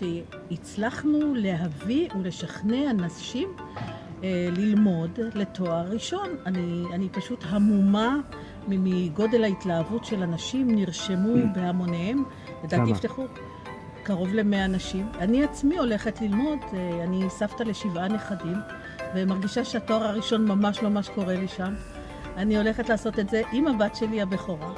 שהצלחנו להביא ולשכנע נשים אה, ללמוד לתואר ראשון. אני, אני פשוט המומה מגודל ההתלהבות של אנשים, נרשמו mm. בהמוניהם. לדעתי יפתחו קרוב למאה נשים. אני עצמי הולכת ללמוד, אה, אני סבתא לשבעה נכדים, ומרגישה שהתואר הראשון ממש ממש קורה לי שם. אני הולכת לעשות את זה עם הבת שלי הבכורה.